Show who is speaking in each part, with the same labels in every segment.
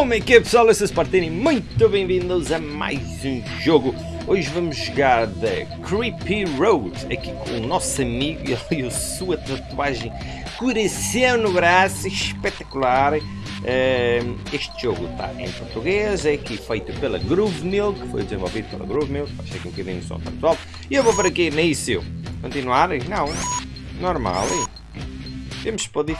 Speaker 1: Como é que é pessoal? Eu sou Spartini, muito bem-vindos a mais um jogo. Hoje vamos jogar The Creepy Road, aqui com o nosso amigo e a sua tatuagem coração no braço, espetacular. Uh, este jogo está em português, é aqui feito pela Groove Milk, foi desenvolvido pela Groove Milk, achei que um bocadinho som para pessoal. E eu vou para aqui início. Continuar? Não, normal. Temos para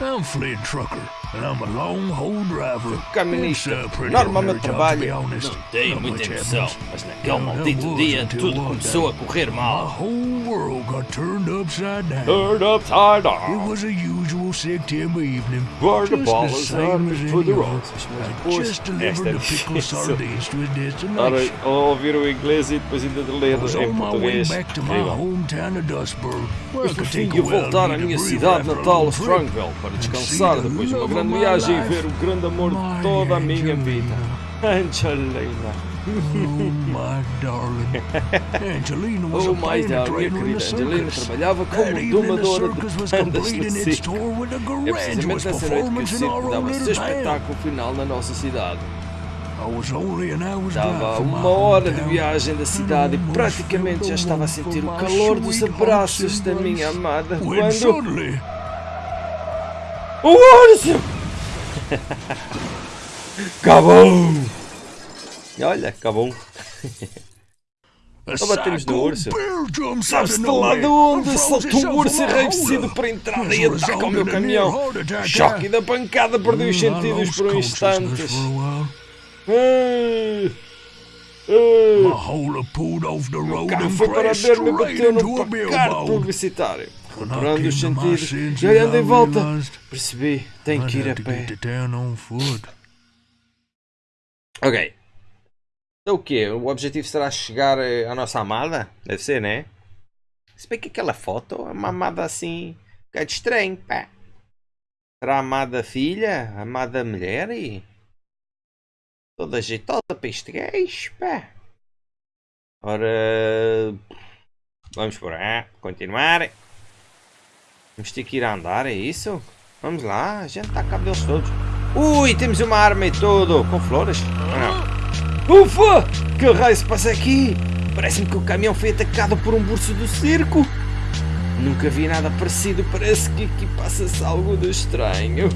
Speaker 2: I'm Flint Trucker, and I'm a long haul driver.
Speaker 1: Caminista, normalmente trabalho. Não tenho muita emoção, mas naquele maldito dia tudo começou a correr
Speaker 2: My
Speaker 1: mal.
Speaker 2: whole world got turned upside down.
Speaker 1: Turned upside
Speaker 2: It
Speaker 1: down.
Speaker 2: was a usual September evening.
Speaker 1: Where the ball is for. Mas
Speaker 2: I
Speaker 1: depois,
Speaker 2: just delivered the sardines to his
Speaker 1: Ora,
Speaker 2: destination.
Speaker 1: ouvir o inglês e depois ainda de ler em
Speaker 2: on my way
Speaker 1: português.
Speaker 2: back to my hometown of Dustburg, where I
Speaker 1: Mas no
Speaker 2: could
Speaker 1: fim
Speaker 2: take
Speaker 1: ia
Speaker 2: a
Speaker 1: voltar à minha
Speaker 2: breather
Speaker 1: cidade
Speaker 2: after a
Speaker 1: natal,
Speaker 2: long trip.
Speaker 1: Strongville, para descansar depois de uma grande viagem e ver o grande amor de toda a minha vida. Angelina.
Speaker 2: Oh, my darling.
Speaker 1: Oh
Speaker 2: a
Speaker 1: minha
Speaker 2: in
Speaker 1: querida Angelina trabalhava como domadora de bandas
Speaker 2: completing
Speaker 1: no
Speaker 2: its
Speaker 1: circo.
Speaker 2: tour with a
Speaker 1: É precisamente nessa noite que o circo dava seu espetáculo final na nossa cidade.
Speaker 2: From my
Speaker 1: uma hora de viagem da cidade e praticamente já estava a sentir o calor dos abraços da minha amada quando... O urso! Acabou! Olha, acabou.
Speaker 2: a
Speaker 1: Só batemos no urso.
Speaker 2: bear jumps out
Speaker 1: Sabes
Speaker 2: of
Speaker 1: de lá
Speaker 2: nowhere
Speaker 1: de onde saltou o
Speaker 2: himself
Speaker 1: urso enraivecido para entrar
Speaker 2: As
Speaker 1: e
Speaker 2: a
Speaker 1: atacar o meu
Speaker 2: the
Speaker 1: caminhão.
Speaker 2: attack,
Speaker 1: Choque da pancada, perdeu os sentidos por um instante. O carro foi para a e
Speaker 2: straight
Speaker 1: bateu placar
Speaker 2: billboard.
Speaker 1: publicitário.
Speaker 2: Came
Speaker 1: os sentidos e olhando em volta, percebi, tenho que ir a
Speaker 2: to get
Speaker 1: pé. Ok. Então o quê? O objetivo será chegar eh, à nossa amada? Deve ser, né? Se bem que aquela foto é uma amada assim... Um bocado estranho, pá. Será a amada filha? A amada mulher e... Toda jeitosa para este gajo, pá. Ora... Vamos por aí. Continuar. Vamos ter que ir andar, é isso? Vamos lá, a gente cabo deles todos. Ui, temos uma arma e tudo. Com flores? Não. Ufa! Que raio se passa aqui? Parece-me que o caminhão foi atacado por um burso do circo. Nunca vi nada parecido. Parece que aqui passa-se algo de estranho.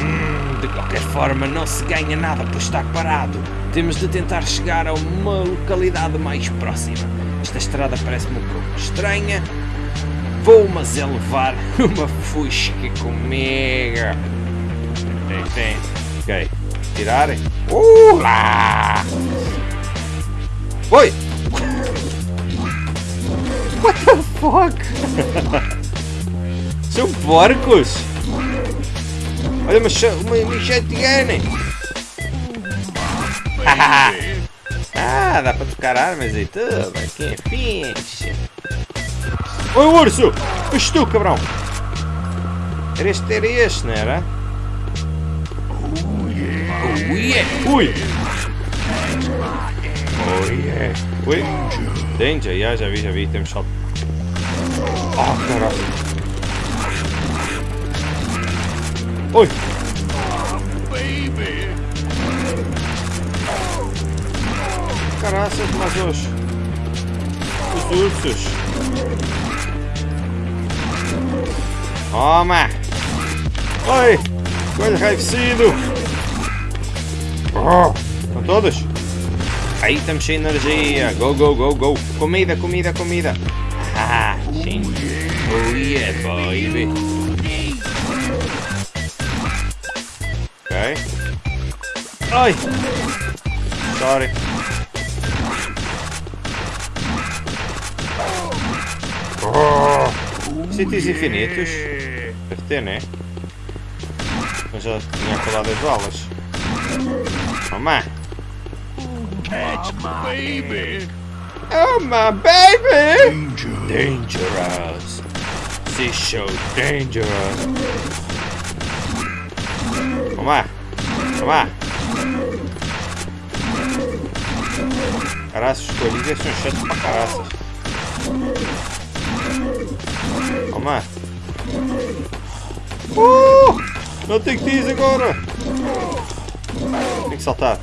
Speaker 1: Hum, de qualquer forma, não se ganha nada por estar parado. Temos de tentar chegar a uma localidade mais próxima. Esta estrada parece-me um pouco estranha. Vou, mas é levar uma fusca comigo. Tem, tem. Ok. Tirar. Uh lá! Oi! What the fuck? São porcos! Olha uma, uma, uma shotgun! ah, dá para tocar armas e tudo. Aqui é fixe. Oi, urso! Foste tu, cabrão! Era este, era este, não era? Oh yeah! Ui! Oh yeah! Ui! Danger, já, já vi, já vi, temos salto. Oh, caralho! Oi! Caraças, mas os... Os ursos! Toma! Oi! Coelho enraivecido! Oh, estão todos? Aí estamos sem energia! Go, go, go, go! Comida, comida, comida! Ah, sim! Oh yeah, baby! Ok. Ai! Sorry! Oh, sítios infinitos? Deve ter, né? Eu já tinha acabado as balas. Toma!
Speaker 2: Catch my baby.
Speaker 1: Oh my baby!
Speaker 2: Danger.
Speaker 1: Dangerous! This show dangerous! Toma! Toma! Caraças, os coelhinhos são chatos pra caraças. Uh! Não tem que ir agora. Tem que saltar.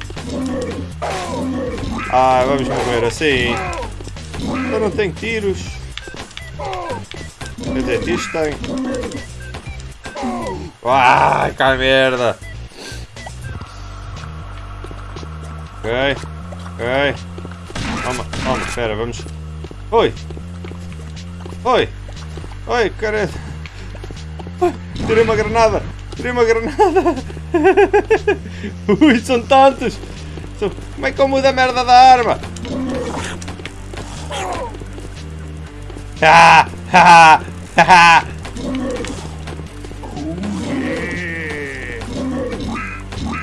Speaker 1: Ah, vamos morrer assim. Eu não tenho tiros. Quer dizer, tiros tem. Ai, que merda. Ok, ok. Calma, calma, espera, vamos. Oi! Oi! Oi, cara! Tirei uma granada! Tirei uma granada! Ui, são tantos! Como é que eu mudo a merda da arma? Ah! Ha! Ha!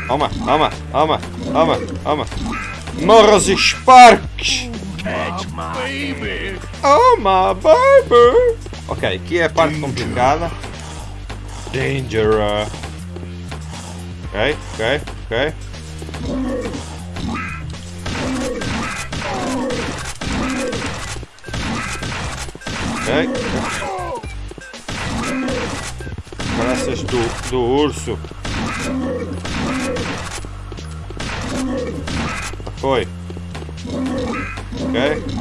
Speaker 1: Toma, toma, toma, toma, toma. Morra os Sparks! Oh my baby! Ok, aqui é a parte complicada. Danger. Ok, ok, ok. Ok. Graças do, do urso. Foi. Ok.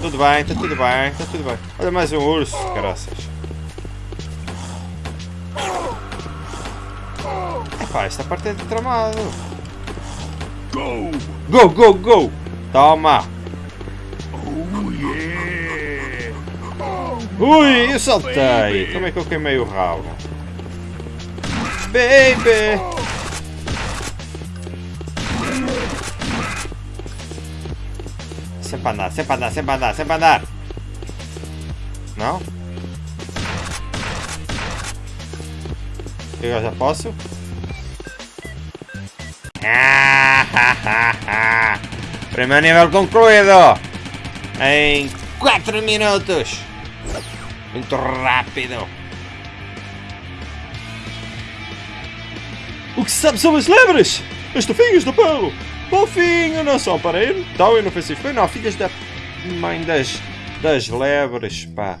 Speaker 1: Tudo bem, está tudo bem, está tudo bem. Olha mais um urso, caraças. Epá, esta parte é de tramado.
Speaker 2: Go!
Speaker 1: Go, go, go! Toma!
Speaker 2: Oh yeah!
Speaker 1: Ui, eu saltei! Como é que eu queimei o rabo? Baby! sem banar, sem banar, sem banar, sem. Não? Eu já posso? Ah, ha, ha, ha. Primeiro nível concluído! Em 4 minutos! Muito rápido! O que se sabe sobre as lebres? As tufinhas do pão! Fofinho, não são para ir tão inofensivos. Foi não, filhas da mãe das, das lebres, pá.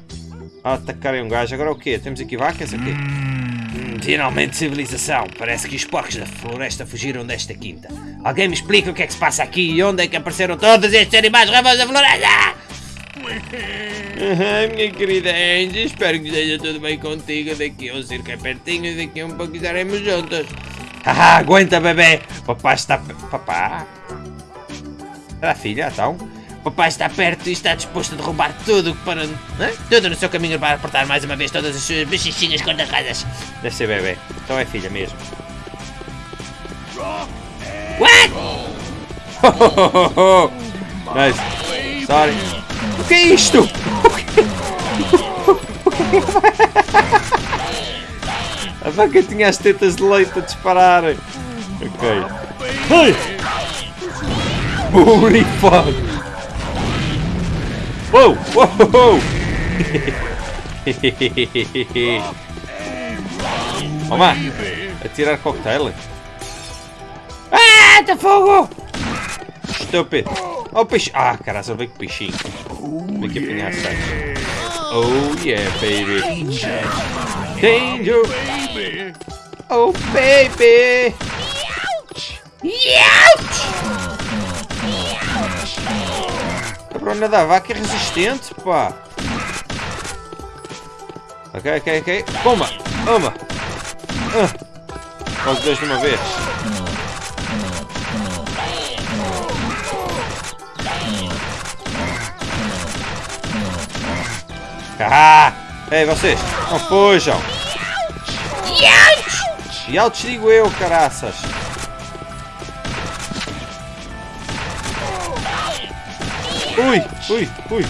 Speaker 1: A atacarem um gajo. Agora o quê? Temos aqui vacas aqui? Hum, finalmente civilização. Parece que os porcos da floresta fugiram desta quinta. Alguém me explica o que é que se passa aqui e onde é que apareceram todos estes animais raivos da floresta? Ah, minha querida Angie, espero que esteja tudo bem contigo. Daqui um circo é pertinho e daqui a um pouco estaremos juntos. Ah, aguenta, bebê! Papai está... Papá? Era a filha, então? Papai está perto e está disposto a derrubar tudo que para... Hã? Tudo no seu caminho para apertar mais uma vez todas as suas bichinhas cor-de-rosas. Deve ser bebê. Então é filha mesmo. What? nice. Sorry. O que é isto? A vaca tinha as tetas de leite a dispararem. Ok. Ai! Holy fuck! Uou! Uou! Toma! Atirar cocktail. Ah! Tá fogo! Estúpido! Oh, peixe! Ah, caralho, só veio com peixinho. Vem aqui apanhar sangue. Oh yeah, baby! Danger! Oh baby! Youch! A brona da vaca é resistente, pá! Ok, ok, ok. Toma! Toma! Ah. Os dois de uma vez. Ah! Ei, vocês! Não fujam! E altos digo eu, caraças! Ui, ui, ui!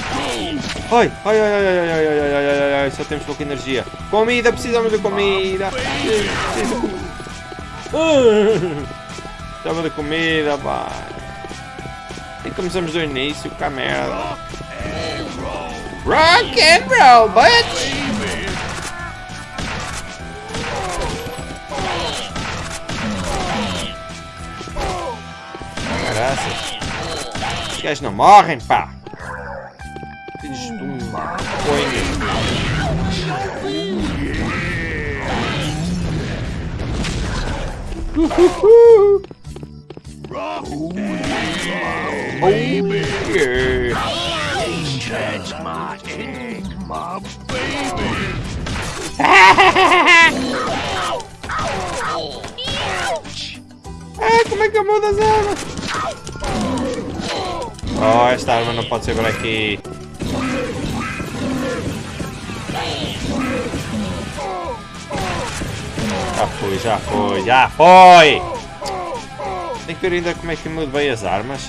Speaker 1: Ai, ai, ai, ai, ai, ai, ai, ai, ai, ai, ai, só temos pouca energia. Comida, precisamos de comida! Preciso de comida! Precisamos de comida, vai! E começamos do início, que merda! Rock and roll, bitch! Caraças. Os gajos não morrem, pá! Filhos de. Uhuhu. Oh, yeah.
Speaker 2: That's my egg, my baby.
Speaker 1: Ah, como é que eu mudo as armas? Oh, esta arma não pode ser por aqui. Já foi, já foi, já foi! Tem que ver ainda como é que mudo bem as armas.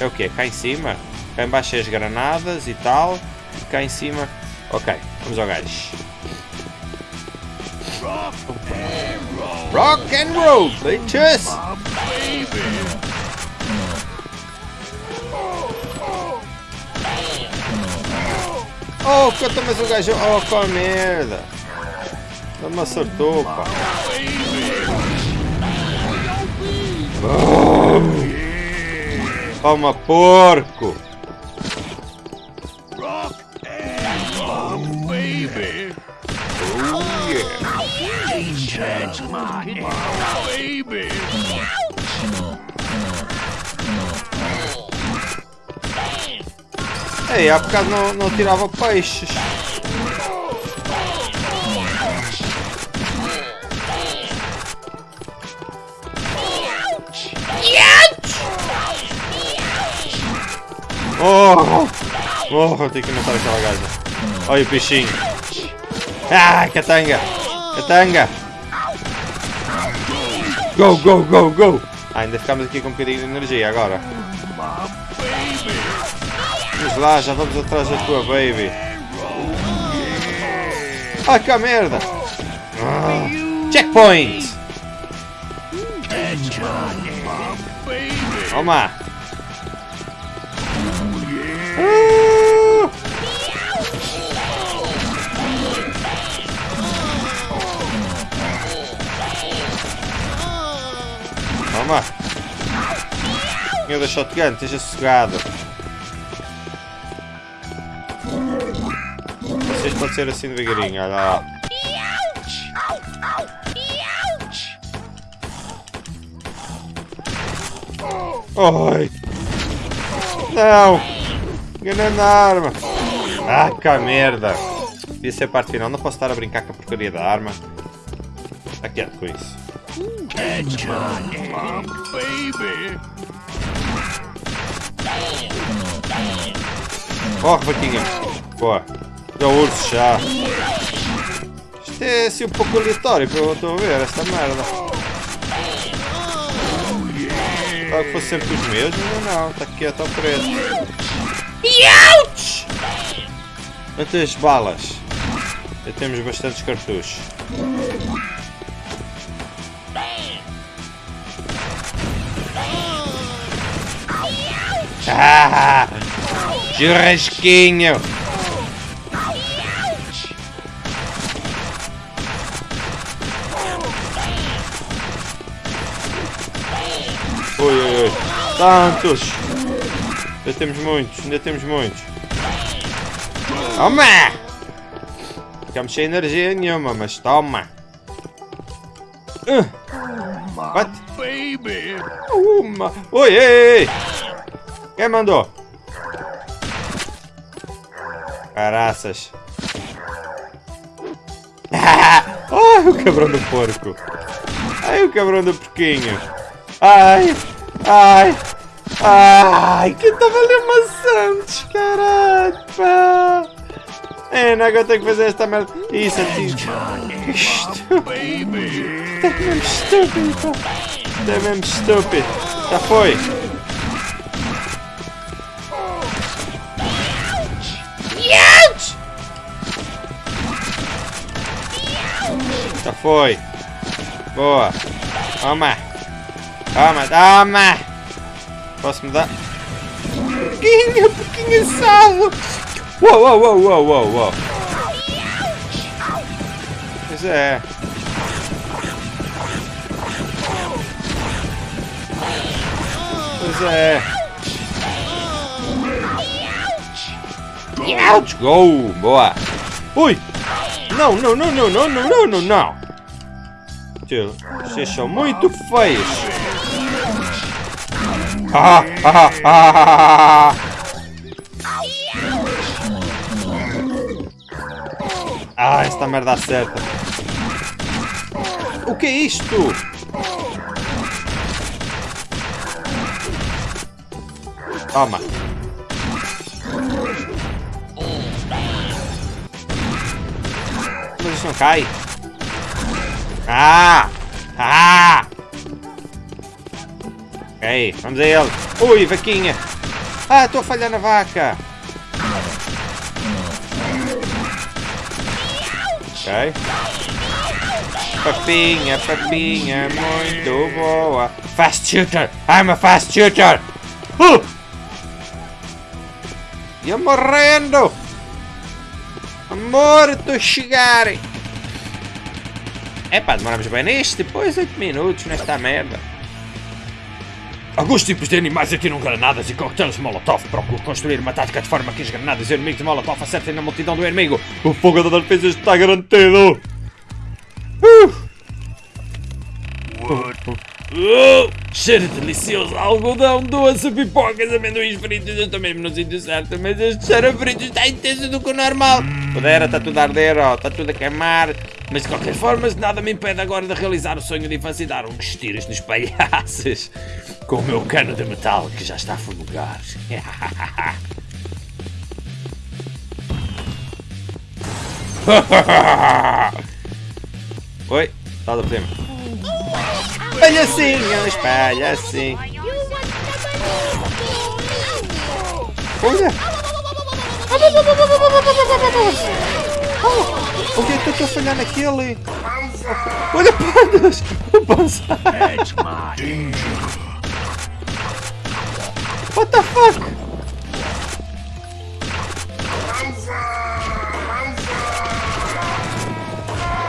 Speaker 1: É o quê? Cá em cima? Cá em baixo é as granadas e tal. E cá em cima... Ok, vamos ao gajo. Rock and roll, bitches! Oh, canta mais um gajo. Oh, qual merda. Não acertou, pá. Toma, porco.
Speaker 2: Baby.
Speaker 1: Oh, yeah.
Speaker 2: That's my baby.
Speaker 1: Ei, há bocado não, não tirava peixes. Oh! Oh, tenho que matar aquela gaja. Olha o peixinho. Ah, catanga! Catanga! Go, go, go, go! Ah, ainda ficamos aqui com um bocadinho de energia agora. Vamos lá, já vamos atrás da tua baby. Ah, que merda! Ah, checkpoint! Toma! Ah! Meu da shotgun, esteja sossegado. Vocês podem ser assim devagarinho, olha lá. Ai! Não! A arma! Ah, que merda! Devia ser a parte final, não posso estar a brincar com a porcaria da arma. Está quieto com isso.
Speaker 2: That's my baby.
Speaker 1: Corre, vaquinha! Boa! Já urso já! Isto é assim um pouco aleatório para eu estou a ver esta merda. Claro que fosse sempre os mesmos, mas não, está quieto ao preto. Ouch! Quantas balas? Já temos bastantes cartuchos. Ah! Churrasquinho! Oi, oi, oi. Tantos! Ainda temos muitos, ainda temos muitos. Toma! Ficamos sem energia nenhuma, mas toma! Uh, what?
Speaker 2: Baby.
Speaker 1: Uma! Oi, ei, ei! Quem mandou? Caraças! Ai, o cabrão do porco! Ai, o cabrão do porquinho! Ai! Ai! Ai! Que estava ali maçantes, caralho! Pá! É, não agora tenho que fazer esta merda. Isso, antigo. Isto
Speaker 2: Baby.
Speaker 1: é mesmo estúpido, pá! É mesmo estúpido! Já foi! Já foi! Boa! Toma! Toma, toma! Posso mudar? Pouquinho, pouquinho salo! Uou, uou, uou, uou, uou, uou! Pois é! Pois é! Ouch! Go! Boa! Ui! Não, não, não, não, não, não, não, não, não! Vocês são muito feios. Ah, ah, ah, ah, ah, esta merda acerta. O que é isto? Toma. Isso não cai. Ah! Ah! Ok, vamos a ele. Ui, vaquinha. Ah, estou a falhar na vaca. Ok. Papinha, papinha, muito boa. Fast shooter. I'm a fast shooter. Uh! Ia morrendo. Morto a chegar. É pá, demoramos bem neste, depois 8 minutos nesta merda.
Speaker 2: Alguns tipos de animais atiram granadas e coquetéis Molotov. Procuro construir uma tática de forma que as granadas e inimigos de Molotov acertem na multidão do inimigo. O fogo da defesa está garantido. Uh! Uh! Cheiro delicioso, algodão, doce, pipocas, amendoins fritos. Eu mesmo no sítio certo, mas este cheiro frito está intenso do que o normal.
Speaker 1: Pudera, está tudo a arder, ó, está tudo a queimar. Mas de qualquer forma, nada me impede agora de realizar o sonho de infância e dar uns tiros nos palhaços. Com o meu cano de metal que já está a fumegar. Oi, está a cima. Palhacinhos, palhacinhos. Olha! O que é que eu estou a falhar naquele? Olha, pandas! O pança! What the fuck?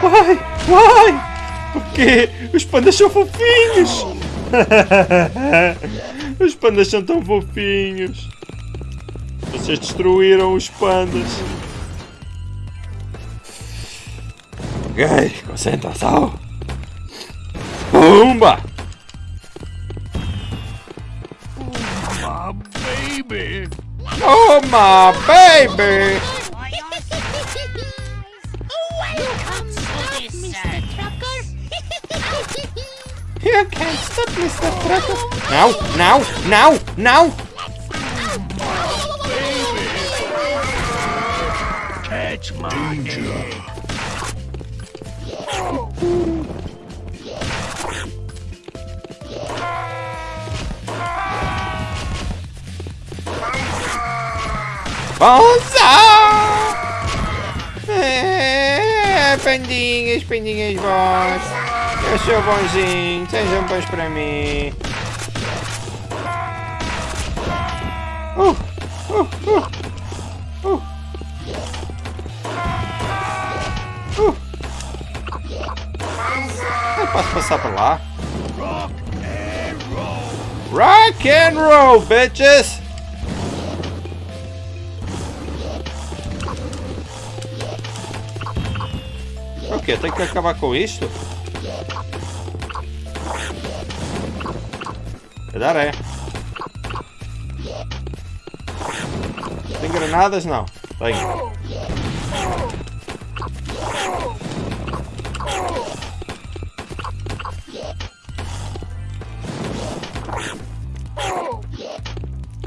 Speaker 1: Vai! Vai! O quê? Os pandas são fofinhos! os pandas são tão fofinhos! Vocês destruíram os pandas! Ok, concentração! Pumba!
Speaker 2: Oh, my baby.
Speaker 1: Oh my baby!
Speaker 3: Welcome, Mr. Trucker.
Speaker 1: You can't stop Mr. Trucker! Now, now, now, now.
Speaker 2: Catch my danger.
Speaker 1: Bonza! É, pandinhas, pandinhas bons. Eu sou bonzinho, sejam bons para mim. Uh, uh, uh. Lá? Rock and roll, bitches! O que? Tem que acabar com isto? Calhar é. Tem granadas? Não.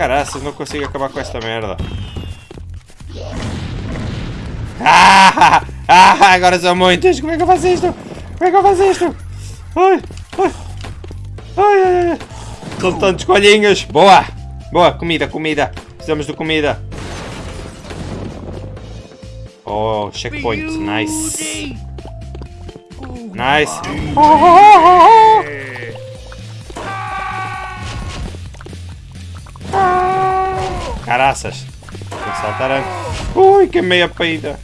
Speaker 1: Tem. Caraças, não consigo acabar com esta merda. Ah! Ah! Agora são muitos! Como é que eu faço isto? Como é que eu faço isto? Ai! Ai! Ai! ai, ai. São tantos coelhinhos! Boa! Boa! Comida, comida! Precisamos de comida! Oh, checkpoint! Nice! Nice! Oh, oh, oh, oh. Caraças! Tem que saltar antes. Ui, que meia peida!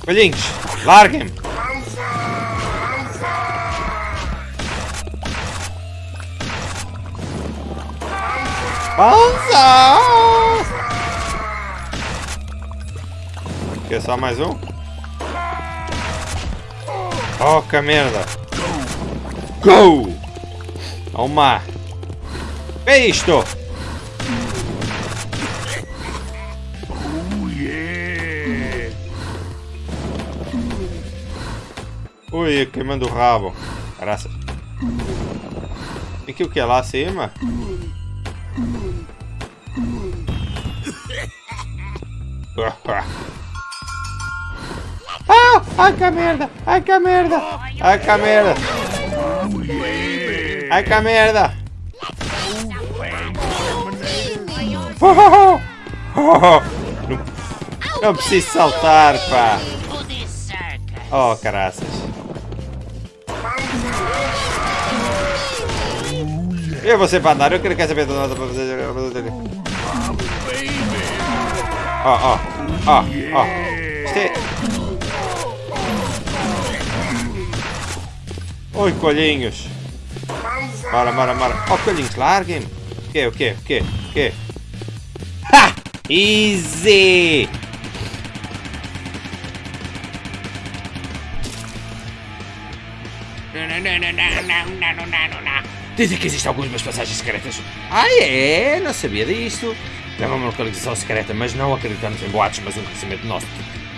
Speaker 1: Coelhinhos, larguem-me! Panza! Quer só mais um? Oh, que merda! Go! Toma! Que é isto? Ui, queimando o rabo. Graças. Aqui o que é lá acima? Ah! Ai que merda! Ai que merda! Ai que merda! Ai que merda! Oh, oh, oh. Não, preciso saltar, pá! Oh, caraças! Eu vou ser para andar, eu quero quer saber de nada para fazer. Ó, ó, ó, ó. Isto é. Oi, colhinhos. Bora, bora, bora. Ó, colhinhos, larguem-me. O quê, o quê, o quê, o quê? Easy!
Speaker 2: Dizem que existem algumas passagens secretas.
Speaker 1: Ah, é? Não sabia disto.
Speaker 2: Leva uma localização secreta, mas não acreditamos em boatos, mas um conhecimento nosso.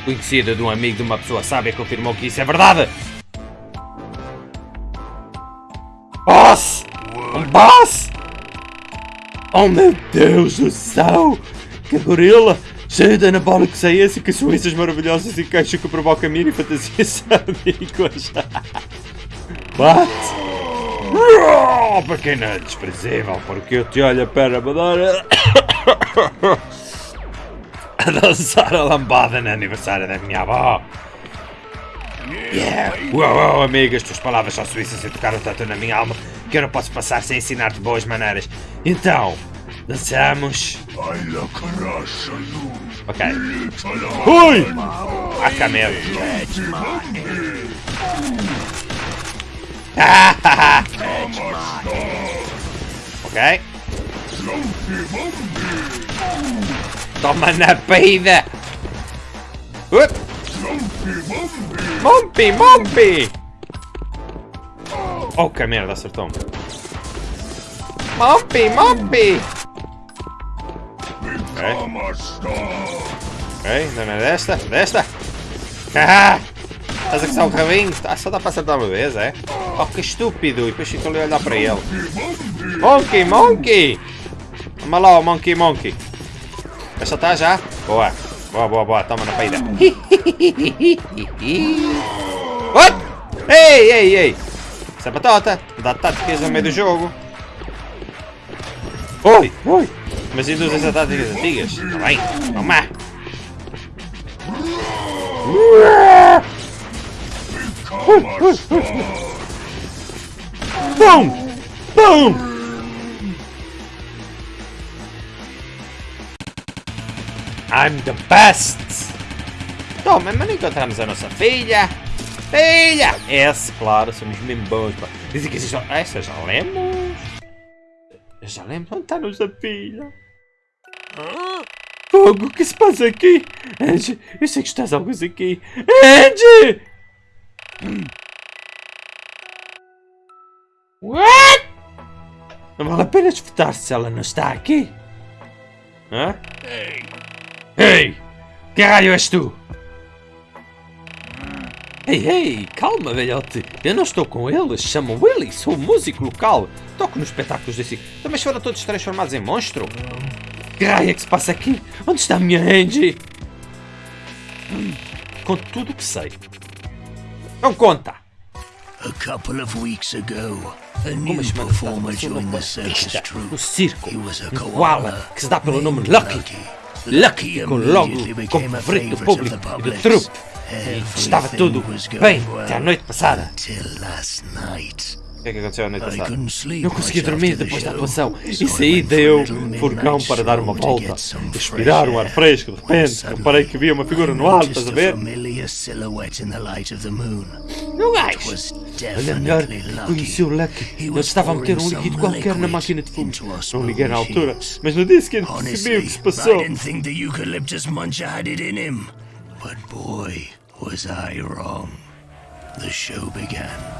Speaker 2: Conhecido de um amigo de uma pessoa sábia confirmou que isso é verdade.
Speaker 1: Boss! Um boss! Oh meu Deus do céu! Que gorila! Cheio de anabólicos é esse que suíças maravilhosas e queixo que provoca mini fantasias sádicas. What?
Speaker 2: Oh, pequena desprezível,
Speaker 1: Porque eu te olho para me dar
Speaker 2: a dançar a lambada no aniversário da minha avó.
Speaker 1: Yeah!
Speaker 2: Uau, uau, amiga, as tuas palavras são suíças e tocaram tanto na minha alma que eu não posso passar sem ensinar-te boas maneiras. Então, dançamos. Ok.
Speaker 1: Ui!
Speaker 2: A camelo. ok. Toma na peida!
Speaker 1: Up. Mompi, Mompi! Oh, que merda, acertou-me. Mompi, Mompi! Ok. Não é desta, desta. Ah! Estás a caçar o rabinho? Ah, só dá para acertar uma vez, é? Oh, que estúpido! E depois fico ali a olhar para ele. Monkey, Monkey! Vamos lá, Monkey, Monkey. Vai saltar já? Boa. Boa, boa, boa. Toma na peida. What? Ei, ei, ei. Isso é batata. Dá táticas no meio do jogo. Oi, oi. Mas induz as táticas antigas. Está bem. Vamos lá. Bum! I'm the best! Toma, mas não encontramos a nossa filha! Filha! Esse, claro, somos mesmo bons. pá. Dizem que existem... Ah, Essa já lemos? Já lemos? Onde está a nossa filha? Fogo, o que se passa aqui? Angie, eu sei que estás algo aqui. Angie! What? Não vale a pena espetar se ela não está aqui. Hã?
Speaker 2: Ei! Que raio és tu?
Speaker 1: Ei, ei, calma, velhote. Eu não estou com eles. Chamo Willy, sou músico local. Toco nos espetáculos desse. Também foram todos transformados em monstro. É que se passa aqui? Onde está a minha Angie? Hum, Conto tudo o que sei. Não conta!
Speaker 4: A couple of weeks ago, a new performer joined the circus troupe.
Speaker 1: no circo.
Speaker 4: He was a
Speaker 1: Um
Speaker 4: koala
Speaker 1: que se dá pelo nome Lucky. Lucky ficou logo como favorito do público e do trupe. Estava tudo bem até a noite passada.
Speaker 4: Till last night.
Speaker 1: O que é que aconteceu a noite passada? Não consegui dormir depois da atuação. E saí deu furgão
Speaker 4: midnight
Speaker 1: para dar uma volta. Respirar um ar fresco. De repente, reparei que via uma figura no ar,
Speaker 4: noticed
Speaker 1: estás a ver?
Speaker 4: familiar silhouette in the light of the moon.
Speaker 1: O
Speaker 4: It
Speaker 1: gajo? Olha melhor,
Speaker 4: definitely
Speaker 1: conheceu o
Speaker 4: lucky.
Speaker 1: Ele estava a meter um líquido qualquer na máquina de fumo. Não liguei na altura, mas no dia seguinte percebi o que se passou.
Speaker 4: But boy, was I wrong.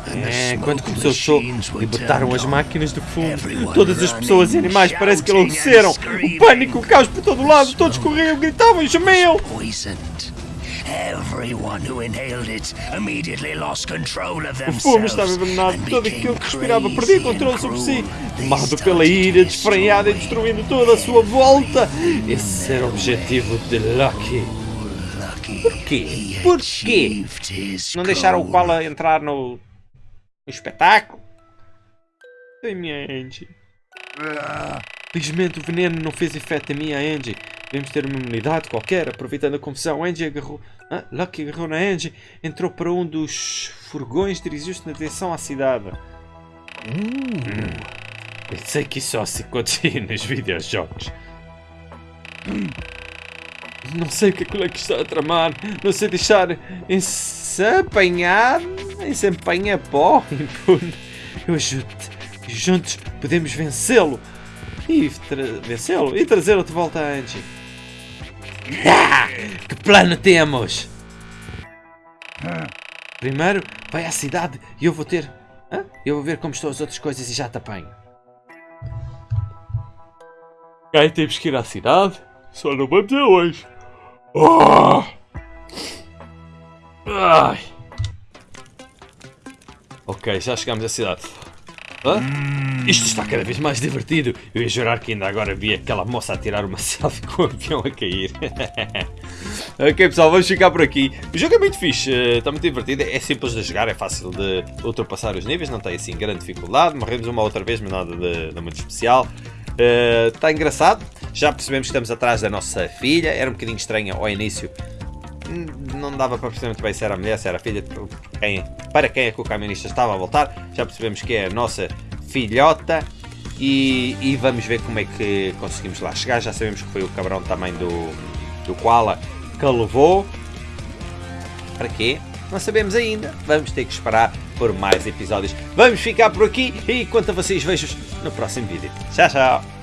Speaker 2: É, quando começou o show, libertaram
Speaker 5: turned
Speaker 2: as máquinas fundo.
Speaker 5: Everyone
Speaker 2: Todas as pessoas e animais parece que enlouqueceram. O pânico, o caos por todo lado. Todos corriam, gritavam e chamiam.
Speaker 5: Poisoned. Everyone who inhaled it immediately lost control of
Speaker 2: O fumo estava envenenado. Todo aquilo que respirava perdia controle sobre si. Tomado pela ira,
Speaker 5: to
Speaker 2: desfreada e destruindo toda a sua volta. Esse era o objetivo de Lucky. Porquê? Porquê? Não deixaram o. Koala entrar no, no espetáculo? Ai, minha Angie. Felizmente o veneno não fez efeito em mim, a Angie. Devemos ter uma imunidade qualquer. Aproveitando a confusão, Angie agarrou. Ah, Lucky agarrou na Angie, entrou para um dos furgões, dirigiu-se na direção à cidade. Hum. Pensei que isso só se acontecia nos videojogos. Hum. Não sei o que é que o está a tramar. Não sei deixar em se apanhar, em se empenha pó impune. Eu ajudo-te. Juntos podemos vencê-lo. E vencê-lo e trazê-lo de volta a Angie. Ah, que plano temos? Primeiro, vai à cidade e eu vou ter. Eu vou ver como estão as outras coisas e já te apanho.
Speaker 1: Ok, temos que ir à cidade. Só não vamos a hoje. Ah! Ai. Ok, já chegamos à cidade. Hã? Isto está cada vez mais divertido. Eu ia jurar que ainda agora vi aquela moça a tirar uma selfie com o avião a cair. ok pessoal, vamos ficar por aqui. O jogo é muito fixe, eh, está muito divertido. É simples de jogar, é fácil de ultrapassar os níveis, não tem assim grande dificuldade. Morremos uma outra vez, mas nada de, de muito especial. Eh, Está engraçado. Já percebemos que estamos atrás da nossa filha. Era um bocadinho estranha ao início. Não dava para perceber muito bem se era a mulher, se era a filha, quem- para quem é que o camionista estava a voltar. Já percebemos que é a nossa filhota. E, e vamos ver como é que conseguimos lá chegar. Já sabemos que foi o cabrão também do, do Koala que a levou. Para quê? Não sabemos ainda. Vamos ter que esperar por mais episódios. Vamos ficar por aqui e quanto a vocês vejo no próximo vídeo. Tchau, tchau.